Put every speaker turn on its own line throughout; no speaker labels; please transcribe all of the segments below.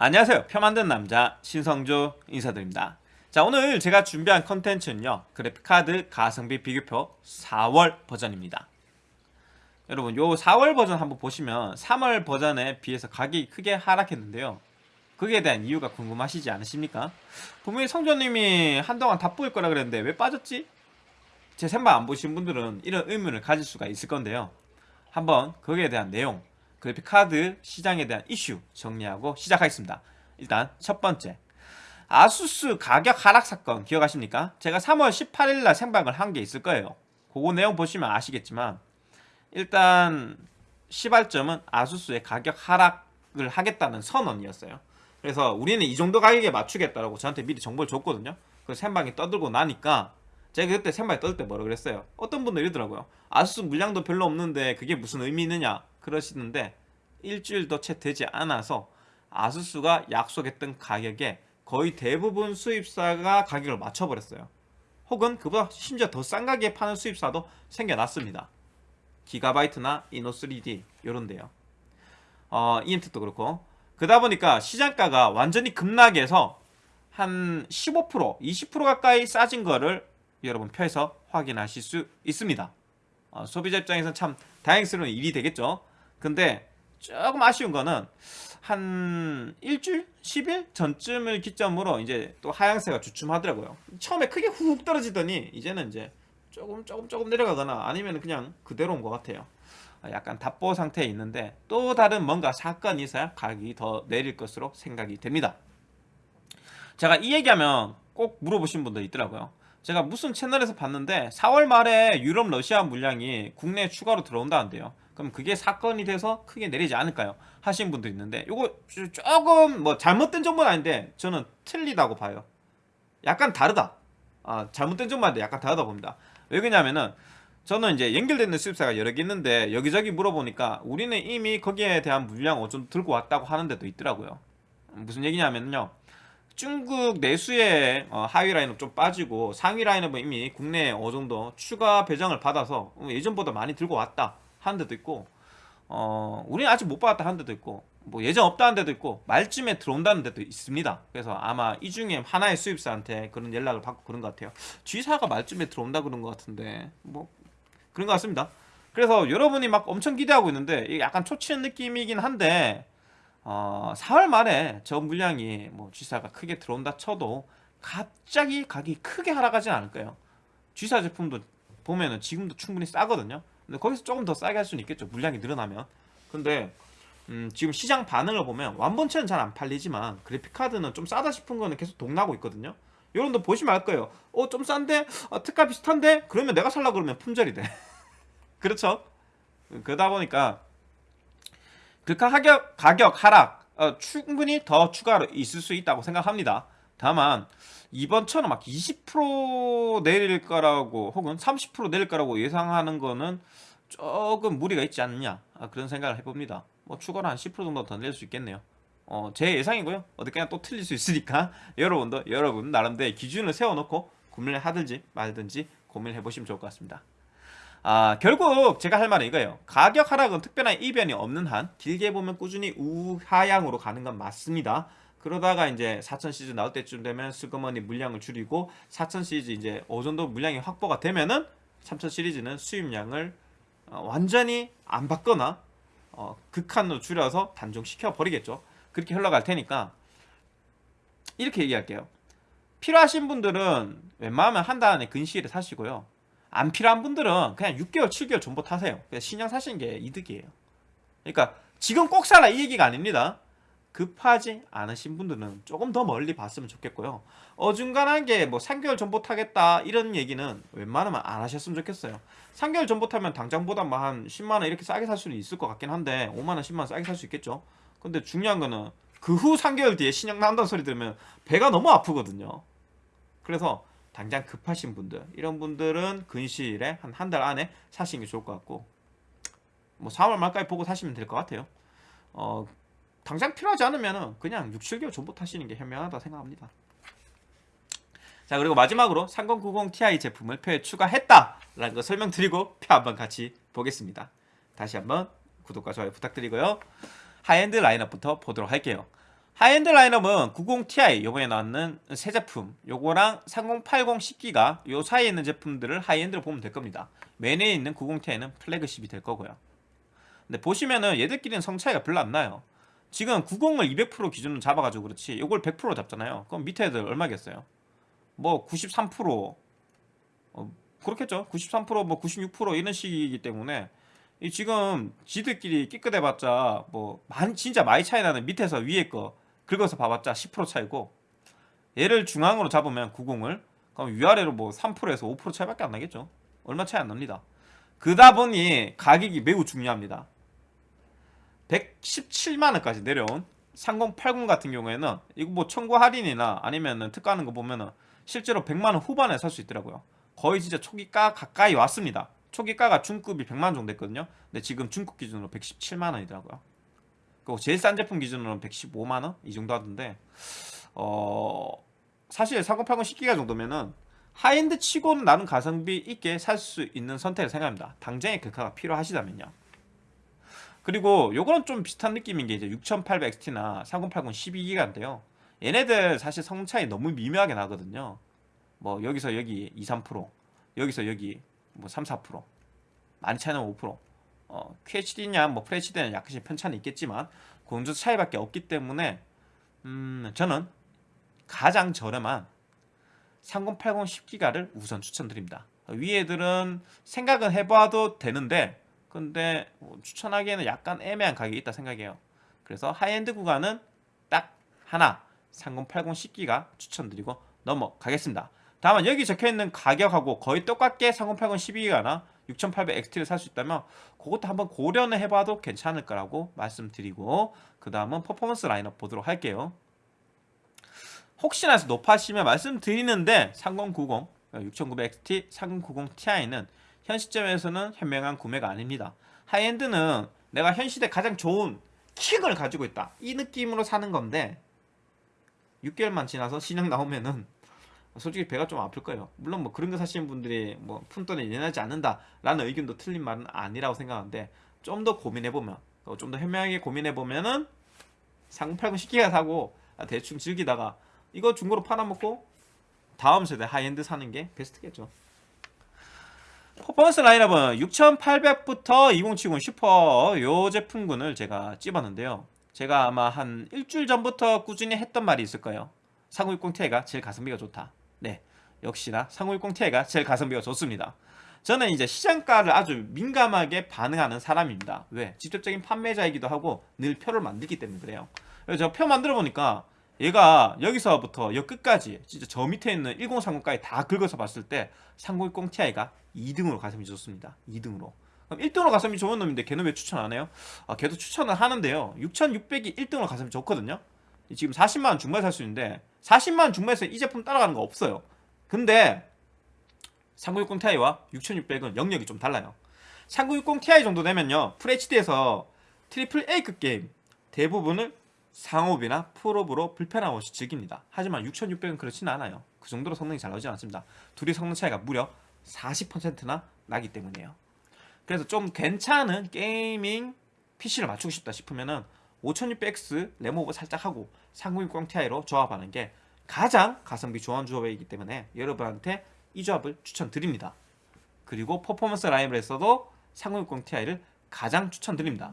안녕하세요. 표 만든 남자 신성조 인사드립니다. 자 오늘 제가 준비한 컨텐츠는요. 그래픽카드 가성비 비교표 4월 버전입니다. 여러분 요 4월 버전 한번 보시면 3월 버전에 비해서 가격이 크게 하락했는데요. 그에 대한 이유가 궁금하시지 않으십니까? 분명히 성조님이 한동안 다 뿌일 거라 그랬는데 왜 빠졌지? 제 생방 안 보신 분들은 이런 의문을 가질 수가 있을 건데요. 한번 거기에 대한 내용 그래픽 카드 시장에 대한 이슈 정리하고 시작하겠습니다. 일단 첫 번째 아수스 가격 하락 사건 기억하십니까? 제가 3월 18일 날 생방을 한 게 있을 거예요. 그거 내용 보시면 아시겠지만 일단 시발점은 아수스의 가격 하락을 하겠다는 선언이었어요. 그래서 우리는 이 정도 가격에 맞추겠다라고 저한테 미리 정보를 줬거든요. 그 생방이 떠들고 나니까 제가 그때 생방에 떠들 때 뭐라 그랬어요. 어떤 분들 이러더라고요. 아수스 물량도 별로 없는데 그게 무슨 의미 있느냐 그러시는데 일주일도 채 되지 않아서 아수스가 약속했던 가격에 거의 대부분 수입사가 가격을 맞춰버렸어요. 혹은 그보다 심지어 더 싼 가격에 파는 수입사도 생겨났습니다. 기가바이트나 이노3D 이런데요. 어, EMT도 그렇고 그러다 보니까 시장가가 완전히 급락해서 한 15% 20% 가까이 싸진 거를 여러분 표에서 확인하실 수 있습니다. 어, 소비자 입장에서는 참 다행스러운 일이 되겠죠. 근데 조금 아쉬운 거는 한 일주일, 10일 전쯤을 기점으로 이제 또 하향세가 주춤하더라고요. 처음에 크게 훅 떨어지더니 이제는 이제 조금 조금 조금 내려가거나 아니면 그냥 그대로 온것 같아요. 약간 답보 상태에 있는데 또 다른 뭔가 사건이 있어야 가격이 더 내릴 것으로 생각이 됩니다. 제가 이 얘기하면 꼭 물어보신 분들 있더라고요. 제가 무슨 채널에서 봤는데 4월 말에 유럽 러시아 물량이 국내에 추가로 들어온다는데요. 그럼 그게 사건이 돼서 크게 내리지 않을까요? 하신 분도 있는데 이거 조금 뭐 잘못된 정보는 아닌데 저는 틀리다고 봐요. 약간 다르다. 아, 잘못된 정보인데 약간 다르다 봅니다. 왜 그러냐면은 저는 이제 연결되는 수입사가 여러 개 있는데 여기저기 물어보니까 우리는 이미 거기에 대한 물량 어좀 들고 왔다고 하는 데도 있더라고요. 무슨 얘기냐면요. 중국 내수의 어, 하위 라인업 좀 빠지고 상위 라인업은 이미 국내에 어느 정도 추가 배정을 받아서 예전보다 많이 들고 왔다. 하는 데도 있고 어 우리는 아직 못 받았다 하는 데도 있고 뭐 예정 없다는 데도 있고 말쯤에 들어온다는 데도 있습니다. 그래서 아마 이 중에 하나의 수입사한테 그런 연락을 받고 그런 것 같아요. G사가 말쯤에 들어온다 그런 것 같은데 뭐 그런 것 같습니다. 그래서 여러분이 막 엄청 기대하고 있는데 약간 초치는 느낌이긴 한데 어 4월 말에 저 물량이 뭐 G사가 크게 들어온다 쳐도 갑자기 가격이 크게 하락하진 않을 거예요. G사 제품도 보면은 지금도 충분히 싸거든요 근데 거기서 조금 더 싸게 할 수는 있겠죠 물량이 늘어나면 근데 음, 지금 시장 반응을 보면 완본체는 잘 안 팔리지만 그래픽카드는 좀 싸다 싶은 거는 계속 동나고 있거든요 여러분들 보시면 알 거예요 어 좀 싼데? 어, 특가 비슷한데? 그러면 내가 살라 그러면 품절이 돼 그렇죠? 그러다 보니까 그 가격, 가격 하락 어, 충분히 더 추가로 있을 수 있다고 생각합니다 다만 이번처럼 막 20% 내릴 거라고 혹은 30% 내릴 거라고 예상하는 거는 조금 무리가 있지 않느냐 아, 그런 생각을 해봅니다. 뭐 추가로 한 10% 정도 더 낼 수 있겠네요. 어, 제 예상이고요. 어떻게나 또 틀릴 수 있으니까 여러분도 여러분 나름대로 기준을 세워놓고 고민을 하든지 말든지 고민을 해보시면 좋을 것 같습니다. 아, 결국 제가 할 말은 이거예요. 가격 하락은 특별한 이변이 없는 한 길게 보면 꾸준히 우하향으로 가는 건 맞습니다 그러다가 이제 4천 시리즈 나올 때쯤 되면 슬그머니 물량을 줄이고 4천 시리즈 이제 어느 정도 물량이 확보가 되면은 3000 시리즈는 수입량을 어, 완전히 안 받거나 어, 극한으로 줄여서 단종시켜 버리겠죠. 그렇게 흘러갈 테니까 이렇게 얘기할게요. 필요하신 분들은 웬만하면 한 달 안에 근시일에 사시고요. 안 필요한 분들은 그냥 6개월, 7개월 전부 타세요. 신형 사시는 게 이득이에요. 그러니까 지금 꼭 사라 이 얘기가 아닙니다. 급하지 않으신 분들은 조금 더 멀리 봤으면 좋겠고요. 어중간한 게 뭐 3개월 전부 타겠다 이런 얘기는 웬만하면 안 하셨으면 좋겠어요. 3개월 전부 타면 당장보다 뭐한 10만원 이렇게 싸게 살 수는 있을 것 같긴 한데 5만원 10만원 싸게 살 수 있겠죠. 근데 중요한 거는 그 후 3개월 뒤에 신형 나온다는 소리 들으면 배가 너무 아프거든요. 그래서 당장 급하신 분들 이런 분들은 근시일에 한 한 달 안에 사시는 게 좋을 것 같고 뭐 4월 말까지 보고 사시면 될 것 같아요. 어 당장 필요하지 않으면 그냥 6, 7개월 존버 타시는 게 현명하다 생각합니다. 자 그리고 마지막으로 3090 Ti 제품을 표에 추가했다라는 거 설명드리고 표 한번 같이 보겠습니다. 다시 한번 구독과 좋아요 부탁드리고요. 하이엔드 라인업부터 보도록 할게요. 하이엔드 라인업은 90ti 요번에 나왔는 새 제품 요거랑 3080 10기가 요 사이에 있는 제품들을 high-end로 보면 될 겁니다 메인에 있는 90ti는 flagship이 될 거고요 근데 보시면은 얘들끼리는 성 차이가 별로 안 나요 지금 90을 200% 기준으로 잡아가지고 그렇지. 요걸 100% 잡잖아요. 그럼 밑에 애들 얼마겠어요? 뭐 93% 어, 그렇겠죠. 93%뭐 96% 이런 식이기 때문에 이 지금 지들끼리 끼끗해봤자 뭐 많이 진짜 많이 차이 나는 밑에서 위에 거 긁어서 봐봤자 10% 차이고 얘를 중앙으로 잡으면 90을 그럼 위아래로 뭐 3%에서 5% 차이밖에 안 나겠죠. 얼마 차이 안 납니다. 그다 보니 가격이 매우 중요합니다 117만원까지 내려온 3080 같은 경우에는 이거 뭐 청구 할인이나 아니면은 특가하는 거 보면은 실제로 100만원 후반에 살 수 있더라고요. 거의 진짜 초기가 가까이 왔습니다. 초기가가 중급이 100만원 정도 됐거든요. 근데 지금 중급 기준으로 117만원이더라고요. 그리고 제일 싼 제품 기준으로는 115만원 이 정도 하던데 어 사실 3080 10기가 정도면은 하이엔드 치고는 나는 가성비 있게 살 수 있는 선택을 생각합니다. 당장의 글카가 필요하시다면요 그리고 요거는 좀 비슷한 느낌인 게 이제 6800XT나 3080 12기가인데요. 얘네들 사실 성능 차이 너무 미묘하게 나거든요. 뭐 여기서 여기 2, 3% 여기서 여기 뭐 3, 4% 많이 차이는 5% 어, QHD냐 뭐 FHD냐 약간씩 편차는 있겠지만 그 정도 차이밖에 없기 때문에 음, 저는 가장 저렴한 3080 10기가를 우선 추천드립니다. 위 애들은 생각은 해봐도 되는데 근데 뭐 추천하기에는 약간 애매한 가격이 있다 생각해요. 그래서 하이엔드 구간은 딱 하나 3080 10기가 추천드리고 넘어가겠습니다. 다만 여기 적혀있는 가격하고 거의 똑같게 3080 12기가나 6800XT를 살 수 있다면 그것도 한번 고려는 해봐도 괜찮을 거라고 말씀드리고 그 다음은 퍼포먼스 라인업 보도록 할게요. 혹시나 해서 노파심에 말씀드리는데 3090, 6900XT, 3090ti는 현 시점에서는 현명한 구매가 아닙니다. high-end는 내가 현 시대 가장 좋은 킥을 가지고 있다. 이 느낌으로 사는 건데 6개월만 지나서 신형 나오면은 솔직히 배가 좀 아플 거예요. 물론 뭐 그런 거 사시는 분들이 뭐 푼돈에 연연하지 않는다 라는 의견도 틀린 말은 아니라고 생각하는데 좀 더 고민해보면 좀 더 현명하게 고민해보면은 3080 10기가 사고 대충 즐기다가 이거 중고로 팔아먹고 다음 세대 하이엔드 사는 게 베스트겠죠 퍼포먼스 라인업은 6800부터 2070 슈퍼 요 제품군을 제가 찝었는데요. 제가 아마 한 일주일 전부터 꾸준히 했던 말이 있을 거예요. 3060ti가 제일 가성비가 좋다. 네 역시나 3060ti가 제일 가성비가 좋습니다. 저는 이제 시장가를 아주 민감하게 반응하는 사람입니다. 왜? 직접적인 판매자이기도 하고 늘 표를 만들기 때문에 그래요. 그래서 제가 표 만들어 보니까 얘가 여기서부터 여 끝까지 진짜 저 밑에 있는 1030까지 다 긁어서 봤을 때 3060ti가 2등으로 가성비 좋습니다. 2등으로. 그럼 1등으로 가성비 좋은 놈인데 걔는 왜 추천 안 해요? 아 걔도 추천을 하는데요. 6600이 1등으로 가성비 좋거든요. 지금 40만원 중반에 살 수 있는데 40만원 중반에서 이 제품 따라가는 거 없어요. 근데 3060ti와 6600은 영역이 좀 달라요. 3060ti 정도 되면요. FHD에서 트리플 A급 게임 대부분을 상옵이나 풀옵으로 불편함 없이 즐깁니다. 하지만 6600은 그렇지는 않아요. 그 정도로 성능이 잘 나오지 않습니다. 둘이 성능 차이가 무려 40%나 나기 때문이에요. 그래서 좀 괜찮은 gaming PC를 맞추고 싶다 싶으면은 5600X 램오버 살짝 하고 3060ti로 조합하는 게 가장 가성비 좋은 조합이기 때문에 여러분한테 이 조합을 추천드립니다. 그리고 퍼포먼스 라인업에서도 3060ti를 가장 추천드립니다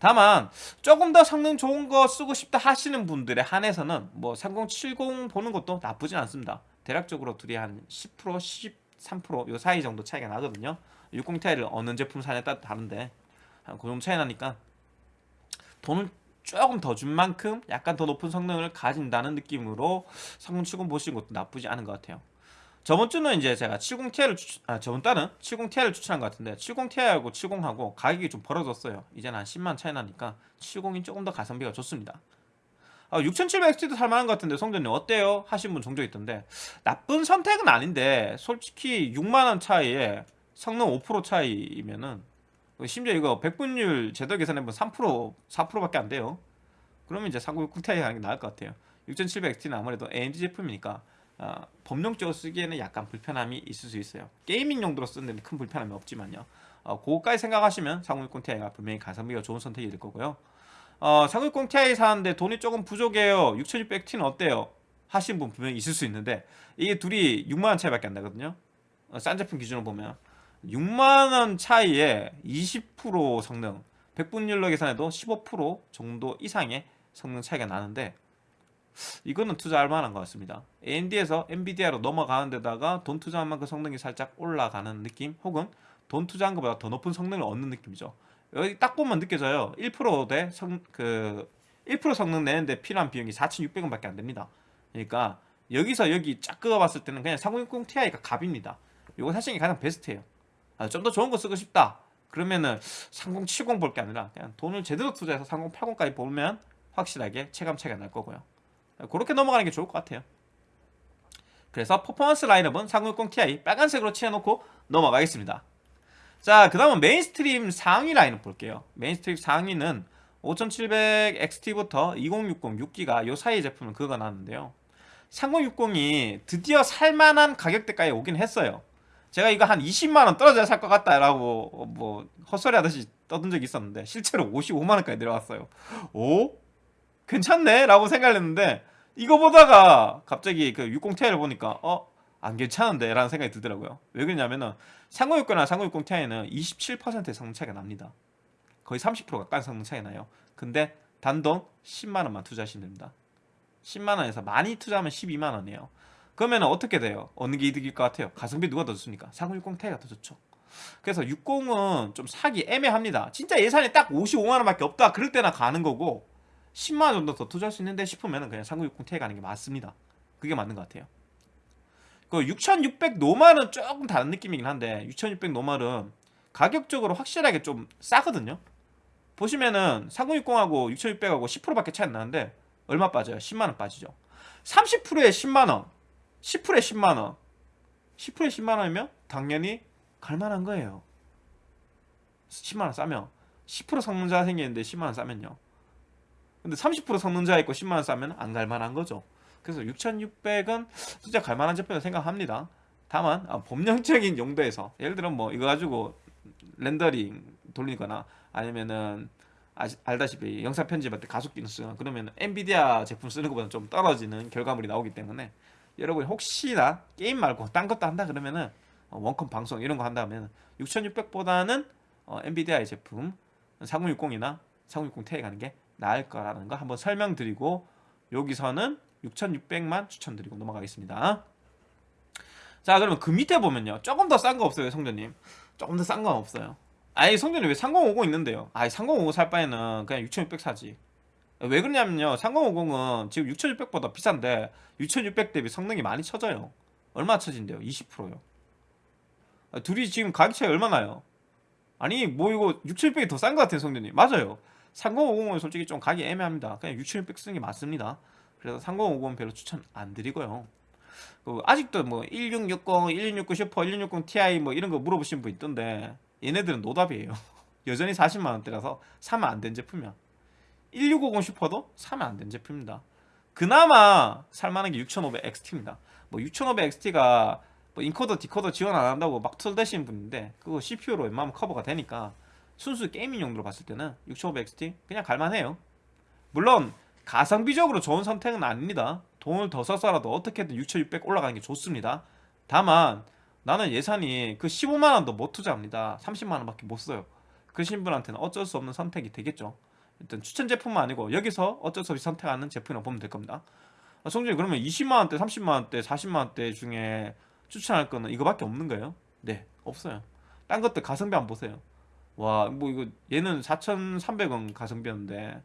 다만 조금 더 성능 좋은 거 쓰고 싶다 하시는 분들에 한해서는 뭐 3070 보는 것도 나쁘진 않습니다. 대략적으로 둘이 한 10% 13%요 사이 정도 차이가 나거든요. 60ti를 어느 제품 사냐에 따라 다른데 한 그 정도 차이 나니까 돈을 조금 더 준 만큼 약간 더 높은 성능을 가진다는 느낌으로 3070 보시는 것도 나쁘지 않은 것 같아요 저번 주는 이제 제가 70ti를 추천, 아 저번 달은 70ti를 추천한 것 같은데 70ti하고 70하고 가격이 좀 벌어졌어요. 이제는 한 10만 차이 나니까 70이 조금 더 가성비가 좋습니다. 아, 6700XT도 살만한 것 같은데 성전님 어때요? 하신 분 종종 있던데 나쁜 선택은 아닌데 솔직히 6만원 차이에 성능 5% 차이면은 심지어 이거 백분율 제도 계산해보면 3% 4%밖에 안 돼요. 그러면 이제 3960 ti 하는 게 나을 것 같아요. 6700XT는 아무래도 AMD 제품이니까 어, 법령적으로 쓰기에는 약간 불편함이 있을 수 있어요. 게이밍 용도로 쓰는 데는 큰 불편함이 없지만요. 어, 그거까지 생각하시면 3060 ti가 분명히 가성비가 좋은 선택이 될 거고요. 어, 3060 Ti 사는데 돈이 조금 부족해요. 6600T는 어때요? 하신 분 분명히 있을 수 있는데 이게 둘이 6만원 차이밖에 안 나거든요. 어, 싼 제품 기준으로 보면. 6만원 차이에 20% 성능 100분율로 계산해도 15% 정도 이상의 성능 차이가 나는데 이거는 투자할 만한 것 같습니다. AMD에서 NVIDIA로 넘어가는 데다가 돈 투자한 만큼 성능이 살짝 올라가는 느낌? 혹은 돈 투자한 것보다 더 높은 성능을 얻는 느낌이죠. 여기 딱 보면 느껴져요. 1%대 성, 그, 1% 성능 내는데 필요한 비용이 4,600원 밖에 안 됩니다. 그러니까 여기서 여기 쫙 그어봤을 때는 그냥 3060 Ti가 갑입니다. 이거 사실 가장 베스트예요. 아, 좀 더 좋은 거 쓰고 싶다. 그러면은 3070 볼 게 아니라 그냥 돈을 제대로 투자해서 3080까지 보면 확실하게 체감 차이가 날 거고요 그렇게 넘어가는 게 좋을 것 같아요 그래서 퍼포먼스 라인업은 3060 Ti 빨간색으로 칠해놓고 넘어가겠습니다 자, 그 다음은 mainstream 상위 라인업 볼게요. mainstream 상위는 5700XT부터 2060 6기가 요 사이 제품은 그거 나왔는데요. 3060이 드디어 살만한 가격대까지 오긴 했어요. 제가 이거 한 20만원 떨어져야 살 것 같다라고 뭐 헛소리 하듯이 떠든 적이 있었는데 실제로 55만원까지 내려왔어요. 오? 괜찮네? 라고 생각했는데 이거 보다가 갑자기 그 60Ti를 보니까 어? 안 괜찮은데 라는 생각이 들더라고요 왜 그러냐면은 3060이나 3060 Ti는 27%의 성능 차이가 납니다 거의 30% 가까운 성능 차이 나요 근데 단돈 10만원만 투자하시면 됩니다 10만원에서 많이 투자하면 12만원이에요 그러면 어떻게 돼요? 어느 게 이득일 것 같아요? 가성비 누가 더 좋습니까? 3060 Ti가 더 좋죠 그래서 60은 좀 사기 애매합니다 진짜 예산이 딱 55만원밖에 없다 그럴 때나 가는 거고 10만원 정도 더 투자할 수 있는데 싶으면 그냥 3060 Ti 가는 게 맞습니다. 그게 맞는 것 같아요. 그 6600 노말은 조금 다른 느낌이긴 한데 6600 노말은 가격적으로 확실하게 좀 싸거든요. 보시면은 3060하고 6600하고 10%밖에 차이 안 나는데 얼마 빠져요? 10만원 빠지죠. 30%에 10만원 10%에 10만원 10%에 10만원이면 당연히 갈만한 거예요. 10만원 싸면. 10% 성능자 생기는데 10만원 싸면요 근데 30% 성능자 있고 10만원 싸면 안 갈만한 거죠. 그래서 6600은 진짜 갈만한 제품이라고 생각합니다. 다만 아, 법령적인 용도에서 예를 들어 뭐 이거 가지고 렌더링 돌리거나 아니면은 아시, 알다시피 영상 편집할 때 가속기능 쓰거나 그러면 엔비디아 제품 쓰는 것보다 좀 떨어지는 결과물이 나오기 때문에 여러분 혹시나 게임 말고 딴 것도 한다 그러면은 어, 원컴 방송 이런 거 한다면 6600보다는 어, 엔비디아의 제품 3060이나 3060 Ti 가는 게 나을 거라는 거 한번 설명드리고 여기서는 6,600만 추천드리고 넘어가겠습니다. 자 그러면 그 밑에 보면요. 조금 더 싼 거 없어요 성전님. 조금 더 싼 건 없어요. 아니 성전님 왜 3050 있는데요? 아니 3050 살 바에는 그냥 6600 사지. 왜 그러냐면요. 3050은 지금 6600보다 비싼데 6600 대비 성능이 많이 쳐져요. 얼마 쳐진대요? 20%요. 아, 둘이 지금 가격 차이 얼마나요? 아니 뭐 이거 6700이 더 싼 것 같아요 성전님. 맞아요 3050은 솔직히 좀 가기 애매합니다 그냥 6700 쓰는 게 맞습니다 그래서 3050은 별로 추천 안 드리고요. 그 아직도 뭐 1660, 1660 슈퍼, 1660 Ti 뭐 이런 거 물어보신 분 있던데 얘네들은 노답이에요. 여전히 40만 원대라서 사면 안 된 제품이야. 1650 슈퍼도 사면 안 된 제품입니다. 그나마 살만한 게 6500 XT입니다. 뭐 6500 XT가 뭐 인코더, 디코더 지원 안 한다고 막 털대시는 분인데 그거 CPU로 웬만하면 커버가 되니까 순수 게이밍 용도로 봤을 때는 6500 XT 그냥 갈만해요. 물론 가성비적으로 좋은 선택은 아닙니다. 돈을 더 써서라도 어떻게든 6600 올라가는 게 좋습니다. 다만 나는 예산이 그 15만원도 못 투자합니다. 30만원밖에 못 써요. 그 신 분한테는 어쩔 수 없는 선택이 되겠죠. 일단 추천 제품은 아니고 여기서 어쩔 수 없이 선택하는 제품이라고 보면 될 겁니다. 아, 성준이 그러면 20만원대 30만원대 40만원대 중에 추천할 거는 이거밖에 없는 거예요? 네 없어요. 딴 것들 가성비 안 보세요 와 뭐 이거 얘는 4,300원 가성비였는데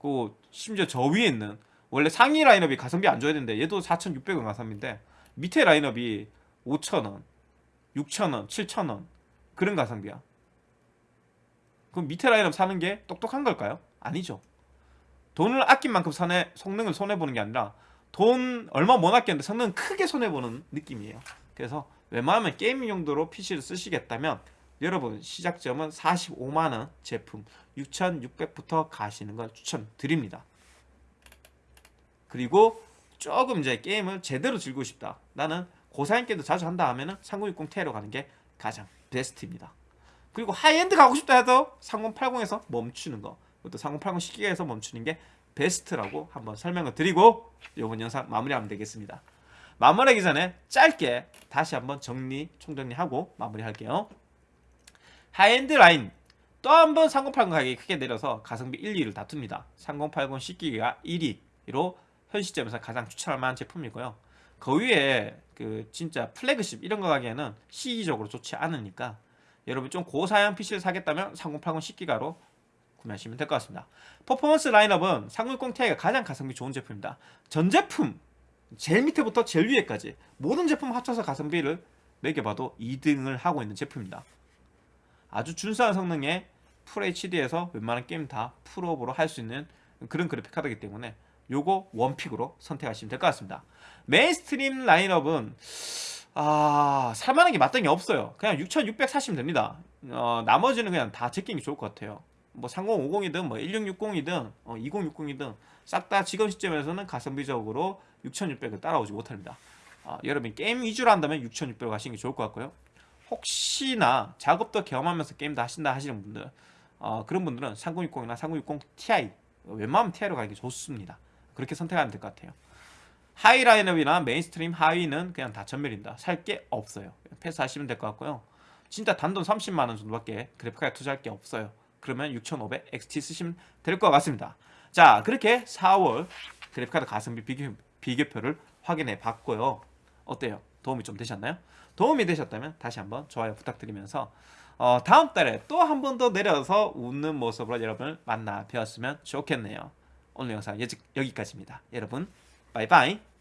그 심지어 저 위에 있는 원래 상위 라인업이 가성비 안 줘야 되는데 얘도 4,600원 가성비인데 밑에 라인업이 5,000원, 6,000원, 7,000원 그런 가성비야. 그럼 밑에 라인업 사는 게 똑똑한 걸까요? 아니죠. 돈을 아낀 만큼 손해, 성능을 손해보는 게 아니라 돈 얼마 못 아꼈는데 성능 크게 손해보는 느낌이에요. 그래서 웬만하면 게임 용도로 PC를 쓰시겠다면 여러분 시작점은 45만원 제품 6600부터 가시는 걸 추천드립니다 그리고 조금 이제 게임을 제대로 즐기고 싶다 나는 고사양 게임도 자주 한다 하면 은 3060 Ti로 가는 게 가장 베스트입니다 그리고 하이엔드 가고 싶다 해도 3080에서 멈추는 거 그것도 3080 10기가에서 멈추는 게 베스트라고 한번 설명을 드리고 이번 영상 마무리하면 되겠습니다. 마무리하기 전에 짧게 다시 한번 정리 총정리하고 마무리할게요. 하이엔드 라인 또 한 번 3080 가격이 크게 내려서 가성비 1, 2를 다툽니다. 3080 10기가 1위로 현 시점에서 가장 추천할 만한 제품이고요. 그 위에 그 진짜 플래그십 이런 거 가기에는 시기적으로 좋지 않으니까 여러분 좀 고사양 PC를 사겠다면 3080 10기가로 구매하시면 될 것 같습니다. 퍼포먼스 라인업은 3060 Ti가 가장 가성비 좋은 제품입니다. 전 제품 제일 밑에부터 제일 위에까지 모든 제품 합쳐서 가성비를 매겨봐도 2등을 하고 있는 제품입니다. 아주 준수한 성능의 FHD에서 웬만한 게임 다 풀옵으로 할 수 있는 그런 그래픽 카드이기 때문에 요거 one pick으로 선택하시면 될 것 같습니다. mainstream 라인업은 아 살만한 게 마땅히 없어요. 그냥 6,600 사시면 됩니다. 어, 나머지는 그냥 다 제끼는 게 좋을 것 같아요. 뭐 3050이든 뭐 1660이든 어, 2060이든 싹 다 지금 시점에서는 가성비적으로 6600을 따라오지 못합니다. 어, 여러분 게임 위주로 한다면 6600 하시는 게 좋을 것 같고요. 혹시나 작업도 경험하면서 게임도 하신다 하시는 분들 어, 그런 분들은 3060이나 3060 Ti 웬만하면 Ti로 가는 게 좋습니다. 그렇게 선택하면 될 것 같아요. 하위 라인업이나 mainstream 하위는 그냥 다 전멸입니다. 살 게 없어요. 패스하시면 될 것 같고요. 진짜 단돈 30만 원 정도밖에 그래픽카에 투자할 게 없어요. 그러면 6500 XT 쓰시면 될 것 같습니다. 자, 그렇게 4월 그래픽카드 가성비 비교, 비교표를 확인해 봤고요. 어때요? 도움이 좀 되셨나요? 도움이 되셨다면 다시 한번 좋아요 부탁드리면서 어, 다음 달에 또 한 번 더 내려서 웃는 모습으로 여러분을 만나 뵈었으면 좋겠네요. 오늘 영상 여기까지입니다. 여러분, 바이바이.